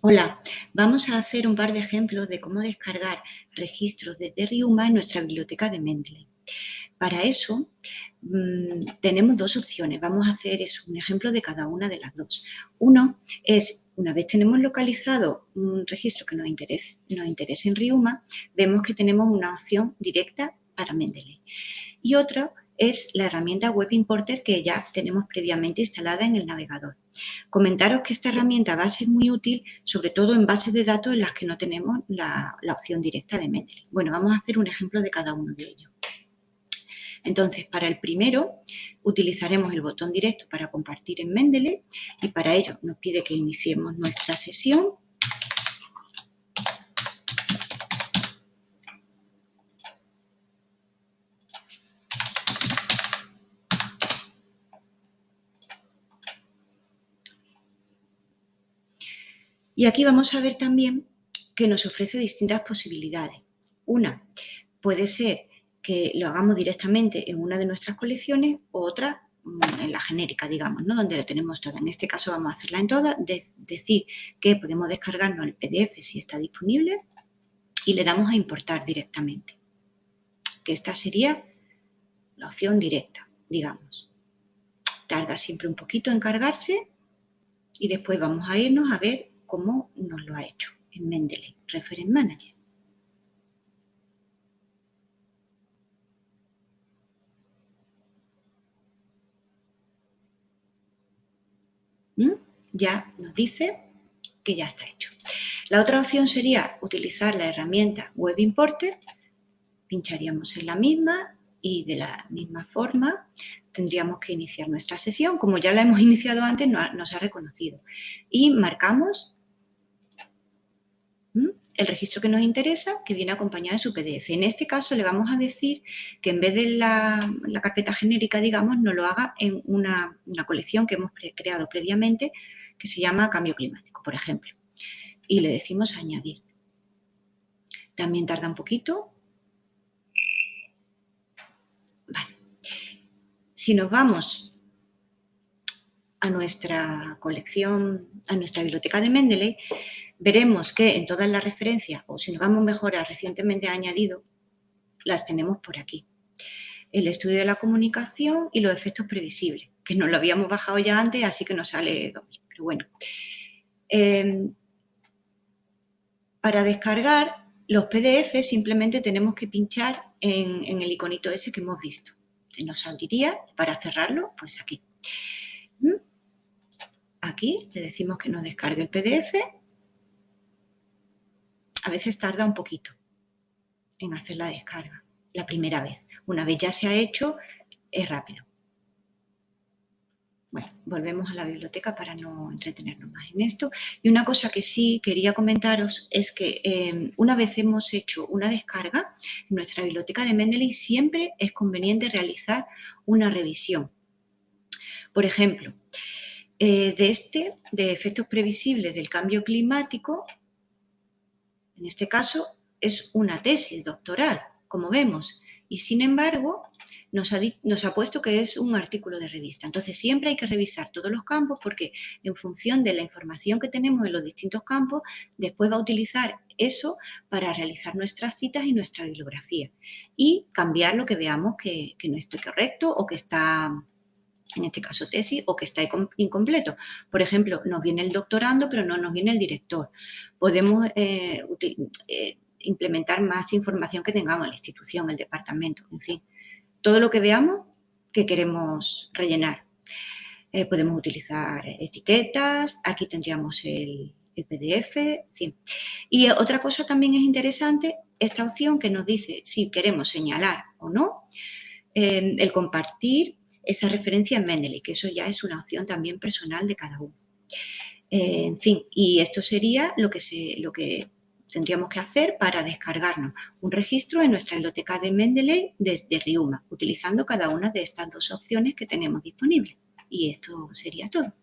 Hola, vamos a hacer un par de ejemplos de cómo descargar registros de Riuma en nuestra biblioteca de Mendeley. Para eso mmm, tenemos dos opciones, vamos a hacer eso, un ejemplo de cada una de las dos. Uno es, una vez tenemos localizado un registro que nos interese, nos interese en Riuma, vemos que tenemos una opción directa para Mendeley. Y otra es la herramienta Web Importer que ya tenemos previamente instalada en el navegador. Comentaros que esta herramienta va a ser muy útil, sobre todo en bases de datos en las que no tenemos la, la opción directa de Mendeley. Bueno, vamos a hacer un ejemplo de cada uno de ellos. Entonces, para el primero, utilizaremos el botón directo para compartir en Mendeley y para ello nos pide que iniciemos nuestra sesión Y aquí vamos a ver también que nos ofrece distintas posibilidades. Una puede ser que lo hagamos directamente en una de nuestras colecciones otra mm, en la genérica, digamos, ¿no? donde lo tenemos toda. En este caso vamos a hacerla en todas, decir que podemos descargarnos el PDF si está disponible y le damos a importar directamente. Que esta sería la opción directa, digamos. Tarda siempre un poquito en cargarse y después vamos a irnos a ver cómo nos lo ha hecho en Mendeley, Reference Manager. ¿Mm? Ya nos dice que ya está hecho. La otra opción sería utilizar la herramienta Web Importer. Pincharíamos en la misma y de la misma forma tendríamos que iniciar nuestra sesión. Como ya la hemos iniciado antes, nos ha reconocido. Y marcamos el registro que nos interesa, que viene acompañado de su PDF. En este caso le vamos a decir que en vez de la, carpeta genérica, digamos, nos lo haga en una, colección que hemos creado previamente que se llama Cambio Climático, por ejemplo. Y le decimos añadir. También tarda un poquito. Vale. Si nos vamos a nuestra colección, a nuestra biblioteca de Mendeley, veremos que en todas las referencias, o si nos vamos mejor a recientemente añadido, las tenemos por aquí. El estudio de la comunicación y los efectos previsibles, que nos lo habíamos bajado ya antes, así que nos sale doble. Pero bueno. Em, para descargar los PDF simplemente tenemos que pinchar en, el iconito ese que hemos visto. Nos abriría, para cerrarlo, pues aquí. ¿Mm? Aquí le decimos que nos descargue el PDF a veces tarda un poquito en hacer la descarga, la primera vez. Una vez ya se ha hecho, es rápido. Bueno, volvemos a la biblioteca para no entretenernos más en esto. Y una cosa que sí quería comentaros es que eh, una vez hemos hecho una descarga, en nuestra biblioteca de Mendeley siempre es conveniente realizar una revisión. Por ejemplo, eh, de este, de efectos previsibles del cambio climático, en este caso es una tesis doctoral, como vemos, y sin embargo nos ha, puesto que es un artículo de revista. Entonces siempre hay que revisar todos los campos porque en función de la información que tenemos en los distintos campos, después va a utilizar eso para realizar nuestras citas y nuestra bibliografía y cambiar lo que veamos que, que no está correcto o que está en este caso tesis, o que está incompleto. Por ejemplo, nos viene el doctorando, pero no nos viene el director. Podemos eh, eh, implementar más información que tengamos en la institución, el departamento, en fin. Todo lo que veamos que queremos rellenar. Eh, podemos utilizar etiquetas, aquí tendríamos el, PDF, en fin. Y otra cosa también es interesante, esta opción que nos dice si queremos señalar o no, el compartir esa referencia en Mendeley, que eso ya es una opción también personal de cada uno. Eh, en fin, y esto sería lo que, se, lo que tendríamos que hacer para descargarnos un registro en nuestra biblioteca de Mendeley desde Riuma, utilizando cada una de estas dos opciones que tenemos disponibles. Y esto sería todo.